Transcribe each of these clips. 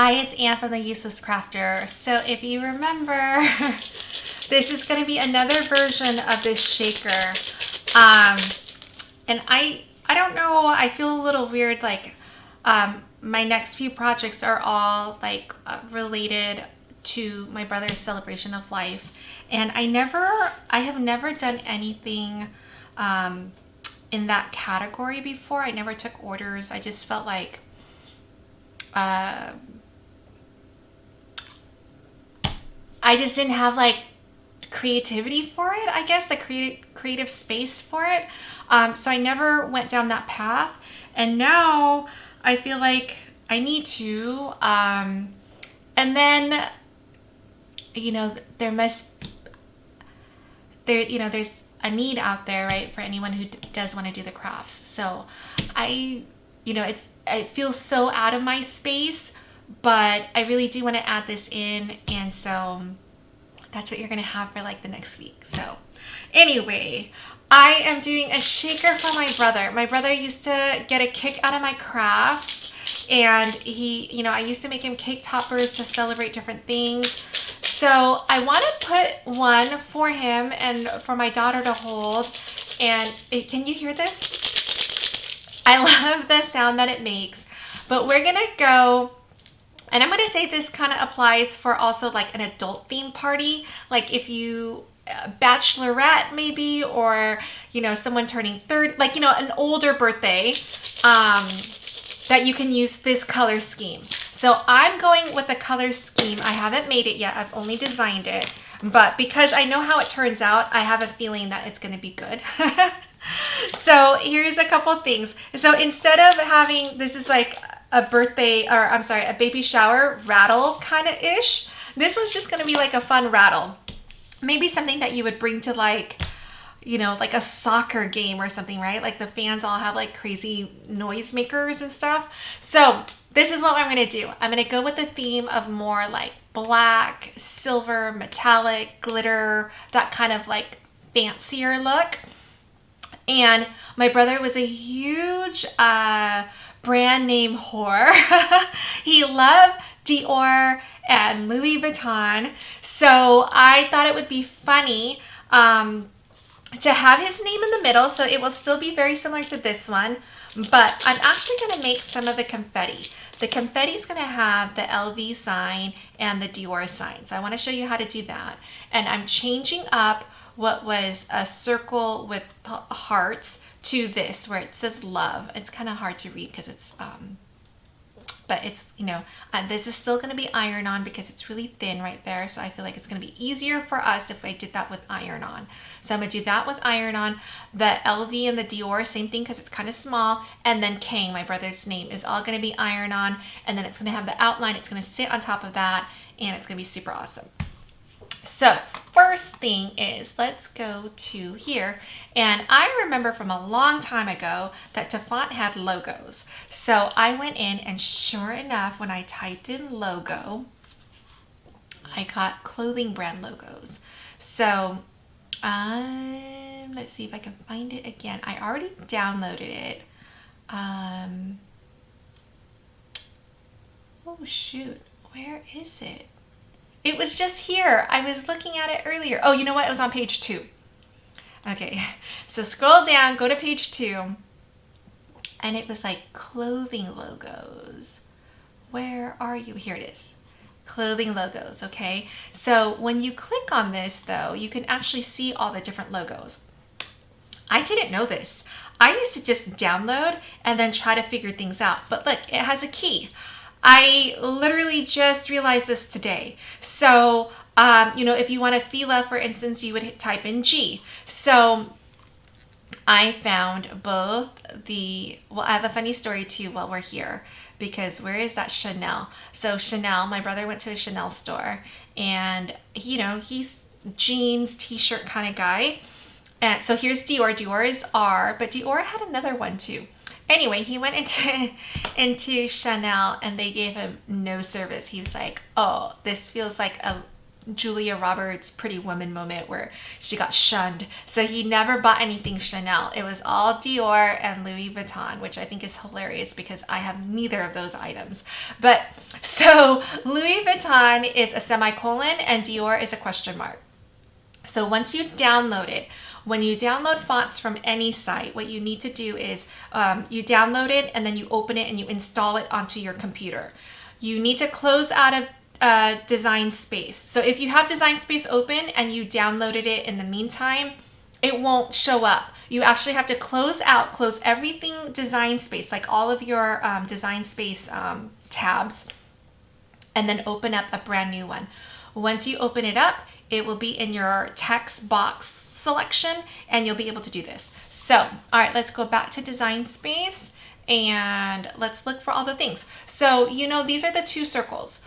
Hi, it's Anne from the Useless Crafter. So if you remember, this is going to be another version of this shaker. Um, and I, I don't know, I feel a little weird, like, um, my next few projects are all like uh, related to my brother's celebration of life. And I never, I have never done anything, um, in that category before. I never took orders. I just felt like, uh, I just didn't have like creativity for it, I guess, the creative creative space for it. Um, so I never went down that path. And now I feel like I need to. Um, and then, you know, there must, there, you know, there's a need out there, right, for anyone who does want to do the crafts. So I, you know, it's, it feels so out of my space but I really do want to add this in and so that's what you're gonna have for like the next week so. Anyway I am doing a shaker for my brother. My brother used to get a kick out of my crafts and he you know I used to make him cake toppers to celebrate different things. So I want to put one for him and for my daughter to hold and it, can you hear this? I love the sound that it makes but we're gonna go and I'm going to say this kind of applies for also like an adult theme party. Like if you uh, bachelorette maybe or you know someone turning third like you know an older birthday um that you can use this color scheme. So i'm going with the color scheme. I haven't made it yet. I've only designed it. But because i know how it turns out i have a feeling that it's going to be good. So here's a couple things. So instead of having this is like a birthday or I'm sorry, a baby shower rattle kind of ish. This was just going to be like a fun rattle. Maybe something that you would bring to like, you know, like a soccer game or something, right? Like the fans all have like crazy noise makers and stuff. So this is what I'm going to do. I'm going to go with the theme of more like black, silver, metallic, glitter, that kind of like fancier look. And my brother was a huge uh, brand name whore. he loved Dior and Louis Vuitton. So I thought it would be funny um, to have his name in the middle. So it will still be very similar to this one. But I'm actually going to make some of the confetti. The confetti is going to have the LV sign and the Dior sign. So I want to show you how to do that. And I'm changing up what was a circle with hearts to this where it says love. It's kind of hard to read because it's, um, but it's, you know, uh, this is still going to be iron on because it's really thin right there. So I feel like it's going to be easier for us if I did that with iron on. So I'm going to do that with iron on. The LV and the Dior, same thing because it's kind of small. And then Kang, my brother's name, is all going to be iron on. And then it's going to have the outline. It's going to sit on top of that and it's going to be super awesome. So first thing is let's go to here. And I remember from a long time ago that DaFont had logos. So I went in and sure enough, when I typed in logo, I got clothing brand logos. So um, let's see if I can find it again. I already downloaded it. Um, oh shoot, where is it? It was just here. I was looking at it earlier. Oh, you know what? It was on page two. Okay, so scroll down, go to page two, and it was like clothing logos. Where are you? Here it is. Clothing logos, okay? So when you click on this though, you can actually see all the different logos. I didn't know this. I used to just download and then try to figure things out. But look, it has a key. I literally just realized this today. So, um, you know, if you want a Fila, for instance, you would type in G. So I found both the, well, I have a funny story too while we're here because where is that Chanel? So Chanel, my brother went to a Chanel store and, you know, he's jeans, t-shirt kind of guy. And so here's Dior. Dior is R, but Dior had another one too. Anyway, he went into into Chanel and they gave him no service. He was like, "Oh, this feels like a Julia Roberts Pretty Woman moment where she got shunned. So he never bought anything Chanel. It was all Dior and Louis Vuitton, which I think is hilarious because I have neither of those items. But So Louis Vuitton is a semicolon and Dior is a question mark. So once you download it, when you download fonts from any site, what you need to do is um, you download it and then you open it and you install it onto your computer. You need to close out of uh, Design Space. So if you have Design Space open and you downloaded it in the meantime, it won't show up. You actually have to close out, close everything Design Space, like all of your um, Design Space um, tabs, and then open up a brand new one. Once you open it up, it will be in your text box selection and you'll be able to do this. So, all right, let's go back to Design Space and let's look for all the things. So, you know, these are the two circles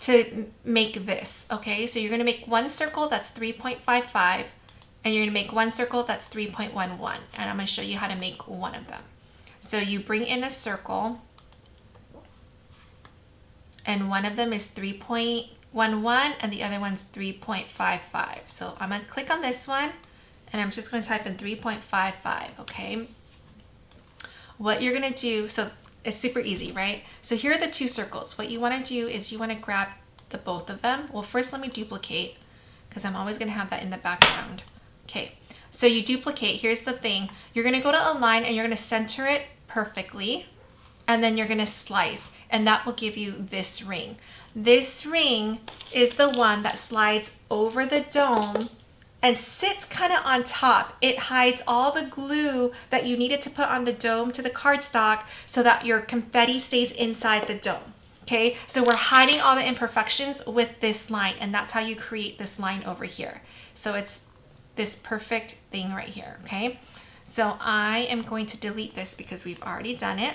to make this, okay? So you're gonna make one circle that's 3.55 and you're gonna make one circle that's 3.11 and I'm gonna show you how to make one of them. So you bring in a circle and one of them is 3.11 and the other one's 3.55. So I'm gonna click on this one and I'm just gonna type in 3.55, okay? What you're gonna do, so it's super easy, right? So here are the two circles. What you wanna do is you wanna grab the both of them. Well, first let me duplicate because I'm always gonna have that in the background. Okay, so you duplicate, here's the thing. You're gonna go to align and you're gonna center it perfectly and then you're gonna slice and that will give you this ring. This ring is the one that slides over the dome and sits kind of on top. It hides all the glue that you needed to put on the dome to the cardstock so that your confetti stays inside the dome. Okay, so we're hiding all the imperfections with this line and that's how you create this line over here. So it's this perfect thing right here, okay? So I am going to delete this because we've already done it.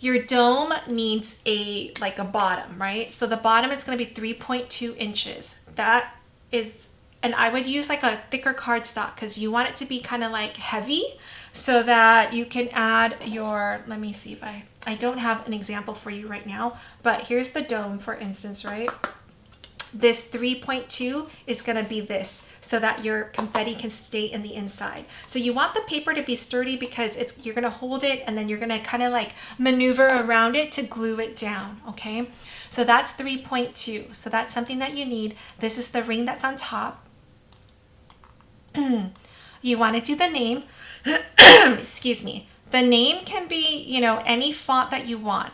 Your dome needs a like a bottom, right? So the bottom is going to be 3.2 inches. That is, and I would use like a thicker cardstock because you want it to be kind of like heavy so that you can add your, let me see if I, I don't have an example for you right now, but here's the dome for instance, right? This 3.2 is going to be this so that your confetti can stay in the inside. So you want the paper to be sturdy because it's you're gonna hold it and then you're gonna kind of like maneuver around it to glue it down, okay? So that's 3.2. So that's something that you need. This is the ring that's on top. you wanna do the name, excuse me. The name can be, you know, any font that you want.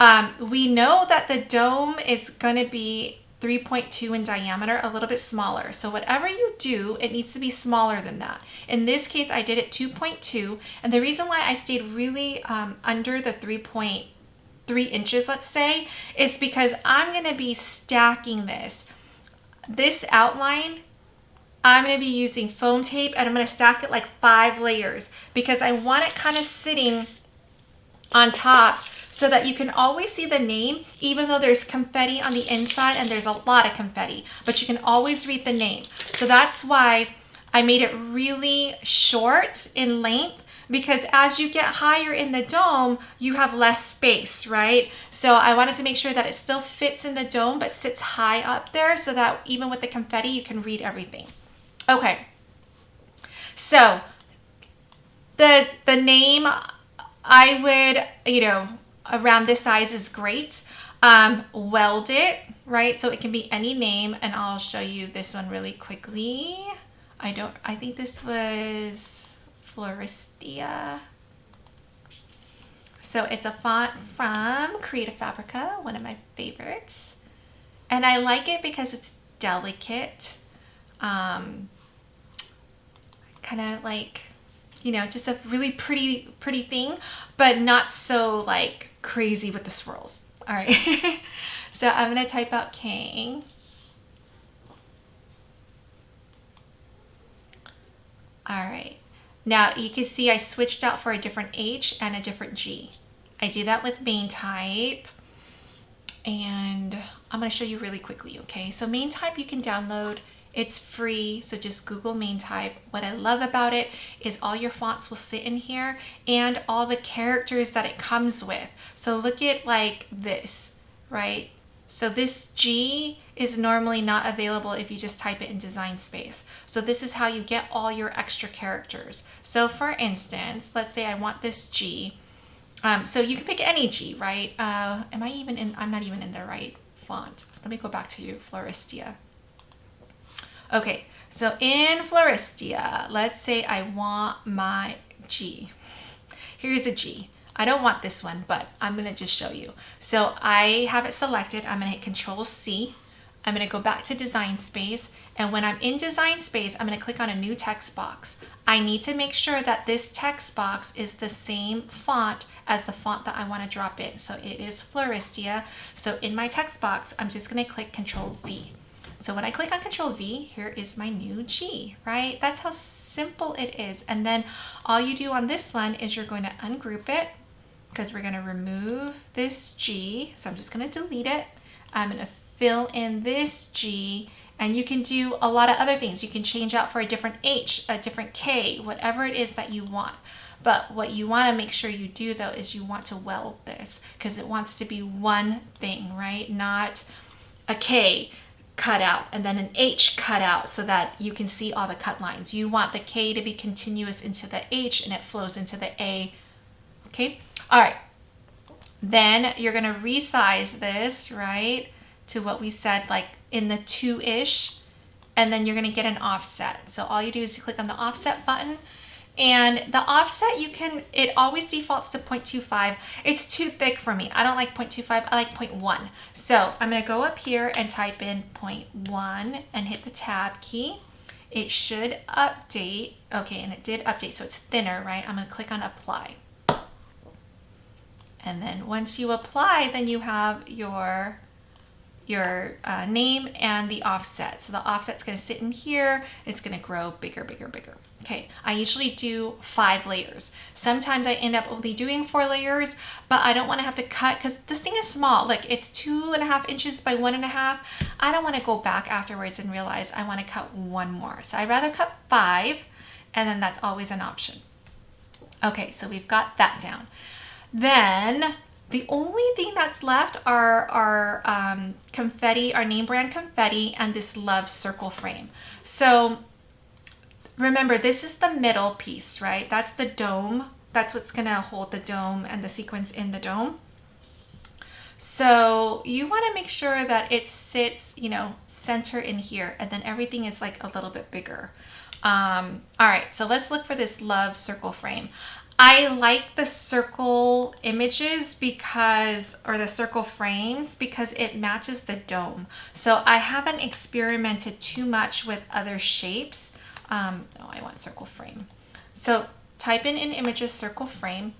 Um, we know that the dome is gonna be 3.2 in diameter, a little bit smaller. So whatever you do, it needs to be smaller than that. In this case, I did it 2.2. And the reason why I stayed really um, under the 3.3 inches, let's say, is because I'm gonna be stacking this. This outline, I'm gonna be using foam tape and I'm gonna stack it like five layers because I want it kind of sitting on top so that you can always see the name even though there's confetti on the inside and there's a lot of confetti, but you can always read the name. So that's why I made it really short in length because as you get higher in the dome, you have less space, right? So I wanted to make sure that it still fits in the dome but sits high up there so that even with the confetti, you can read everything. Okay, so the, the name, I would, you know, around this size is great. Um, weld it, right? So it can be any name and I'll show you this one really quickly. I don't, I think this was Floristia. So it's a font from Creative Fabrica, one of my favorites. And I like it because it's delicate. Um, kind of like, you know, just a really pretty, pretty thing, but not so like crazy with the swirls. All right, so I'm gonna type out Kang. All right, now you can see I switched out for a different H and a different G. I do that with MainType and I'm gonna show you really quickly, okay? So MainType you can download it's free, so just Google MainType. What I love about it is all your fonts will sit in here and all the characters that it comes with. So look at like this, right? So this G is normally not available if you just type it in design space. So this is how you get all your extra characters. So for instance, let's say I want this G Um, so you can pick any G, right? Uh, am I even in, I'm not even in the right font. So let me go back to you, Floristia. Okay, so in Floristia, let's say I want my G. Here's a G. I don't want this one, but I'm gonna just show you. So I have it selected. I'm gonna hit Control C. I'm gonna go back to Design Space. And when I'm in Design Space, I'm gonna click on a new text box. I need to make sure that this text box is the same font as the font that I wanna drop in. So it is Floristia. So in my text box, I'm just gonna click Control V. So when I click on Control V, here is my new G, right? That's how simple it is. And then all you do on this one is you're going to ungroup it because we're going to remove this G. So I'm just going to delete it. I'm going to fill in this G and you can do a lot of other things. You can change out for a different H, a different K, whatever it is that you want. But what you want to make sure you do though is you want to weld this because it wants to be one thing, right? Not a K cut out and then an H cut out so that you can see all the cut lines. You want the K to be continuous into the H and it flows into the A. Okay, all right. Then you're gonna resize this, right, to what we said, like in the two-ish, and then you're gonna get an offset. So all you do is click on the offset button and the offset, you can, it always defaults to 0.25. It's too thick for me. I don't like 0.25, I like 0.1. So I'm gonna go up here and type in 0.1 and hit the tab key. It should update. Okay, and it did update, so it's thinner, right? I'm gonna click on apply. And then once you apply, then you have your your uh, name and the offset. So the offset's gonna sit in here. It's gonna grow bigger, bigger, bigger. Okay, I usually do five layers. Sometimes I end up only doing four layers, but I don't wanna have to cut because this thing is small. Like it's two and a half inches by one and a half. I don't wanna go back afterwards and realize I wanna cut one more. So I'd rather cut five and then that's always an option. Okay, so we've got that down. Then the only thing that's left are our um, confetti, our name brand confetti, and this love circle frame. So remember, this is the middle piece, right? That's the dome. That's what's gonna hold the dome and the sequence in the dome. So you wanna make sure that it sits, you know, center in here, and then everything is like a little bit bigger. Um, all right, so let's look for this love circle frame. I like the circle images because, or the circle frames because it matches the dome. So I haven't experimented too much with other shapes. Um, no, I want circle frame. So type in in images circle frame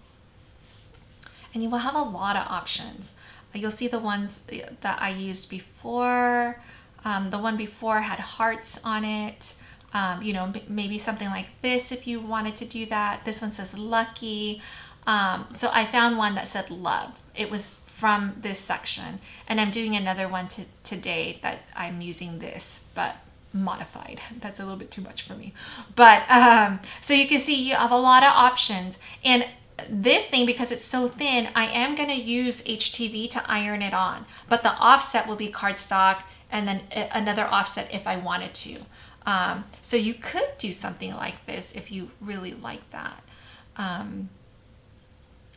and you will have a lot of options. You'll see the ones that I used before. Um, the one before had hearts on it um, you know, maybe something like this if you wanted to do that. This one says lucky. Um, so I found one that said love. It was from this section and I'm doing another one to, today that I'm using this, but modified. That's a little bit too much for me. But um, so you can see you have a lot of options and this thing, because it's so thin, I am going to use HTV to iron it on, but the offset will be cardstock and then another offset if I wanted to. Um, so you could do something like this if you really like that. Um,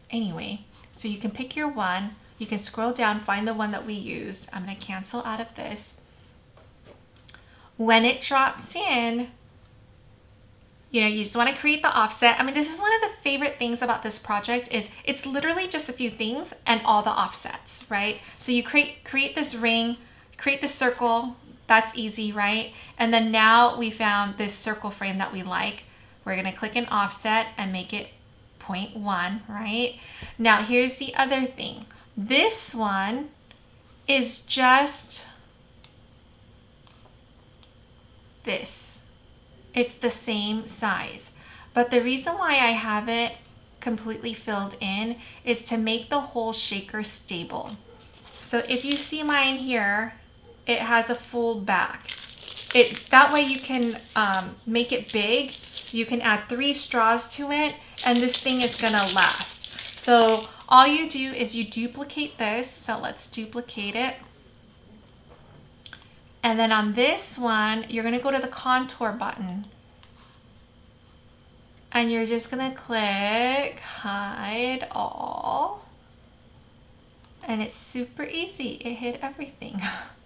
anyway, so you can pick your one. You can scroll down, find the one that we used. I'm going to cancel out of this. When it drops in, you know, you just want to create the offset. I mean, this is one of the favorite things about this project is it's literally just a few things and all the offsets, right? So you create create this ring, create the circle, that's easy, right? And then now we found this circle frame that we like. We're gonna click an offset and make it 0.1, right? Now here's the other thing. This one is just this. It's the same size. But the reason why I have it completely filled in is to make the whole shaker stable. So if you see mine here, it has a full back. It That way you can um, make it big. You can add three straws to it and this thing is gonna last. So all you do is you duplicate this. So let's duplicate it. And then on this one, you're gonna go to the contour button. and you're just gonna click hide all and it's super easy. It hid everything.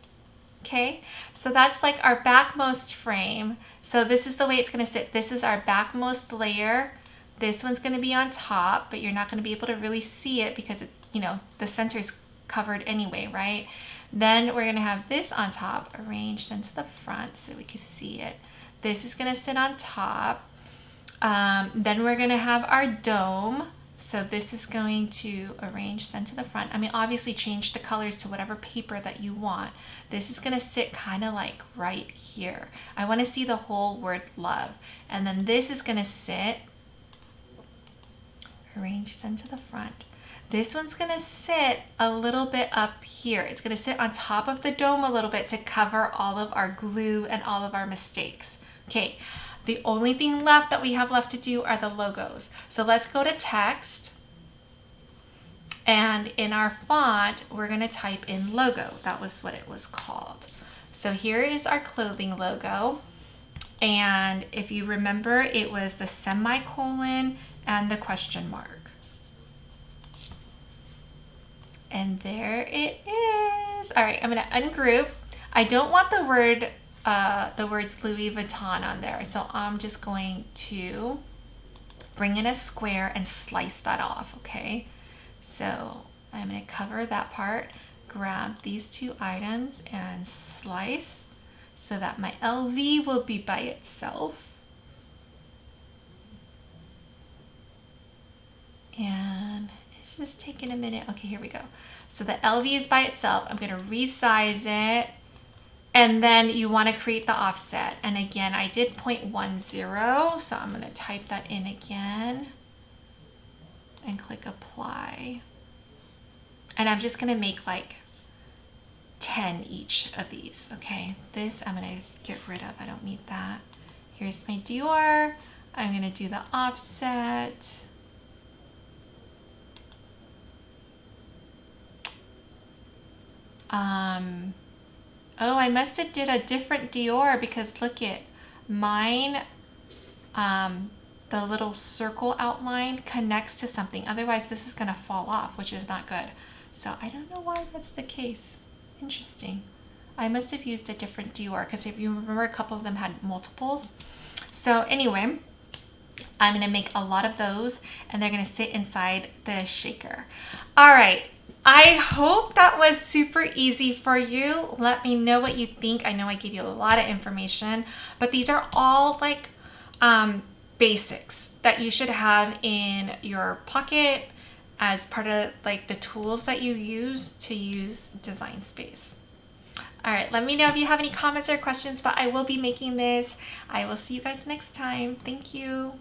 okay, so that's like our backmost frame. So this is the way it's gonna sit. This is our backmost layer. This one's gonna be on top, but you're not gonna be able to really see it because it's, you know, the center is covered anyway, right? Then we're gonna have this on top, arranged into the front so we can see it. This is gonna sit on top. Um, then we're gonna have our dome. So this is going to arrange send to the front. I mean, obviously change the colors to whatever paper that you want. This is gonna sit kind of like right here. I wanna see the whole word love. And then this is gonna sit, arrange send to the front. This one's gonna sit a little bit up here. It's gonna sit on top of the dome a little bit to cover all of our glue and all of our mistakes. Okay, the only thing left that we have left to do are the logos. So let's go to text. And in our font, we're gonna type in logo. That was what it was called. So here is our clothing logo. And if you remember, it was the semicolon and the question mark. And there it is. All right, I'm gonna ungroup. I don't want the word uh, the words Louis Vuitton on there. So I'm just going to bring in a square and slice that off, okay? So I'm gonna cover that part, grab these two items and slice so that my LV will be by itself. And just taking a minute. Okay, here we go. So the LV is by itself. I'm gonna resize it and then you want to create the offset. And again, I did 0.10, so I'm going to type that in again and click apply. And I'm just going to make like 10 each of these, okay? This I'm going to get rid of. I don't need that. Here's my Dior. I'm going to do the offset. Um, Oh, I must have did a different Dior because look at mine, um, the little circle outline connects to something. Otherwise this is gonna fall off, which is not good. So I don't know why that's the case. Interesting. I must have used a different Dior because if you remember a couple of them had multiples. So anyway, I'm gonna make a lot of those and they're gonna sit inside the shaker. All right, I hope that was super easy for you. Let me know what you think. I know I gave you a lot of information, but these are all like um, basics that you should have in your pocket as part of like the tools that you use to use Design Space. All right, let me know if you have any comments or questions, but I will be making this. I will see you guys next time. Thank you.